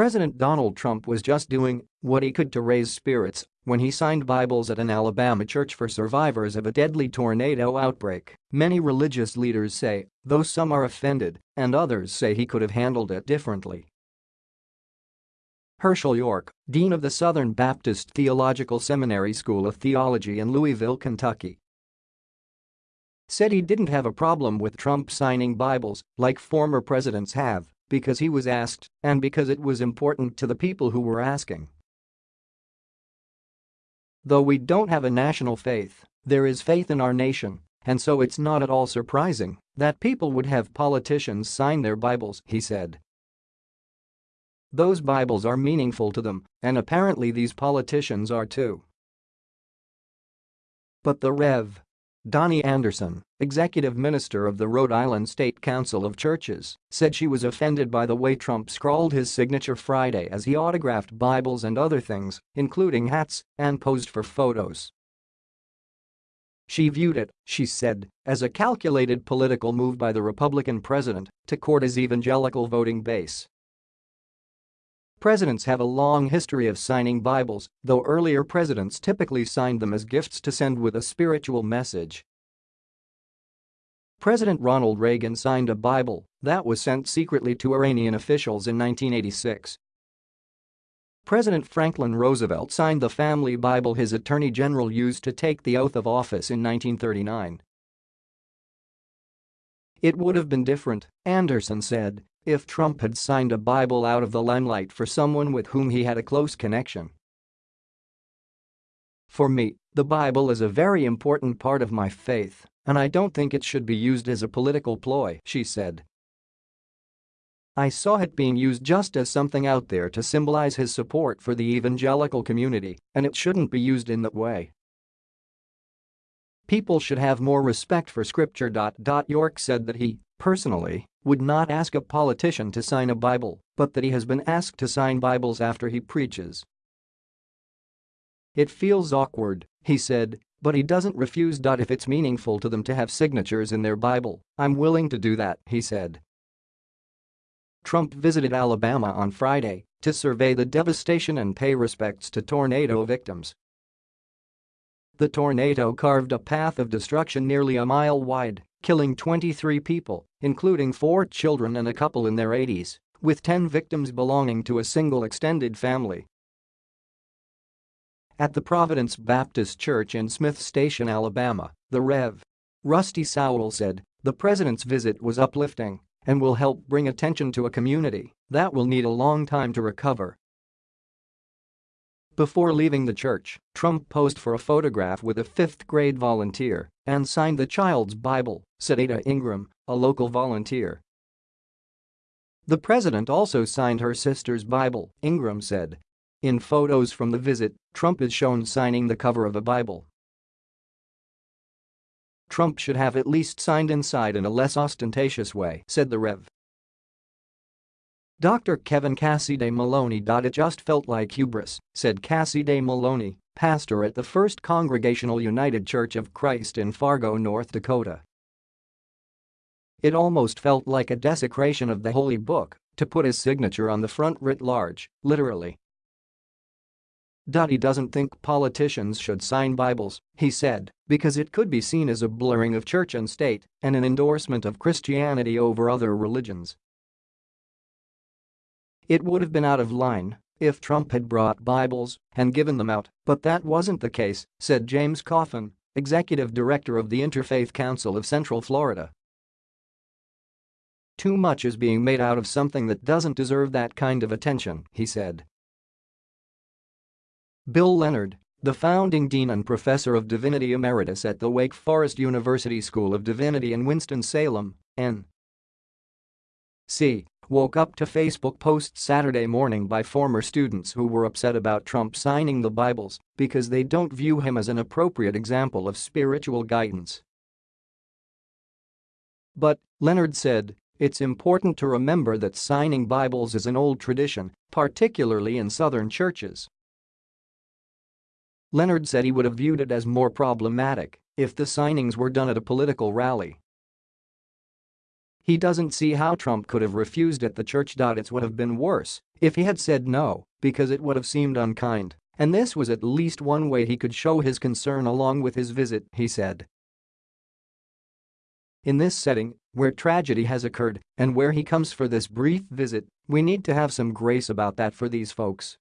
President Donald Trump was just doing what he could to raise spirits when he signed Bibles at an Alabama church for survivors of a deadly tornado outbreak, many religious leaders say, though some are offended and others say he could have handled it differently. Hershael York, dean of the Southern Baptist Theological Seminary School of Theology in Louisville, Kentucky, said he didn't have a problem with Trump signing Bibles like former presidents have because he was asked and because it was important to the people who were asking. Though we don't have a national faith, there is faith in our nation, and so it's not at all surprising that people would have politicians sign their Bibles, he said. Those Bibles are meaningful to them, and apparently these politicians are too. But the Rev. Donnie Anderson, executive minister of the Rhode Island State Council of Churches, said she was offended by the way Trump scrawled his signature Friday as he autographed Bibles and other things, including hats, and posed for photos. She viewed it, she said, as a calculated political move by the Republican president to court his evangelical voting base. Presidents have a long history of signing Bibles, though earlier presidents typically signed them as gifts to send with a spiritual message. President Ronald Reagan signed a Bible that was sent secretly to Iranian officials in 1986. President Franklin Roosevelt signed the family Bible his attorney general used to take the oath of office in 1939. It would have been different, Anderson said, if Trump had signed a Bible out of the limelight for someone with whom he had a close connection. For me, the Bible is a very important part of my faith, and I don't think it should be used as a political ploy, she said. I saw it being used just as something out there to symbolize his support for the evangelical community, and it shouldn't be used in that way. People should have more respect for scripture. York said that he, personally, would not ask a politician to sign a Bible, but that he has been asked to sign Bibles after he preaches. It feels awkward, he said, but he doesn't refuse. If it's meaningful to them to have signatures in their Bible, I'm willing to do that, he said. Trump visited Alabama on Friday to survey the devastation and pay respects to tornado victims. The tornado carved a path of destruction nearly a mile wide killing 23 people, including four children and a couple in their 80s, with 10 victims belonging to a single extended family. At the Providence Baptist Church in Smith Station, Alabama, the Rev. Rusty Sowell said, the president's visit was uplifting and will help bring attention to a community that will need a long time to recover before leaving the church, Trump posed for a photograph with a fifth-grade volunteer and signed the child's Bible, said Ada Ingram, a local volunteer. The president also signed her sister's Bible, Ingram said. In photos from the visit, Trump is shown signing the cover of a Bible. Trump should have at least signed inside in a less ostentatious way, said the Rev. Dr. Kevin Cassidy Maloney. It just felt like hubris, said Cassidy Maloney, pastor at the First Congregational United Church of Christ in Fargo, North Dakota. It almost felt like a desecration of the Holy Book to put his signature on the front writ large, literally. He doesn't think politicians should sign Bibles, he said, because it could be seen as a blurring of church and state and an endorsement of Christianity over other religions. It would have been out of line if Trump had brought Bibles and given them out, but that wasn't the case, said James Coffin, executive director of the Interfaith Council of Central Florida. Too much is being made out of something that doesn't deserve that kind of attention, he said. Bill Leonard, the founding dean and professor of divinity emeritus at the Wake Forest University School of Divinity in Winston-Salem, N. C woke up to Facebook posts Saturday morning by former students who were upset about Trump signing the Bibles because they don't view him as an appropriate example of spiritual guidance. But, Leonard said, it's important to remember that signing Bibles is an old tradition, particularly in Southern churches. Leonard said he would have viewed it as more problematic if the signings were done at a political rally He doesn't see how Trump could have refused at the church. It would have been worse if he had said no, because it would have seemed unkind, and this was at least one way he could show his concern along with his visit, he said. In this setting, where tragedy has occurred and where he comes for this brief visit, we need to have some grace about that for these folks.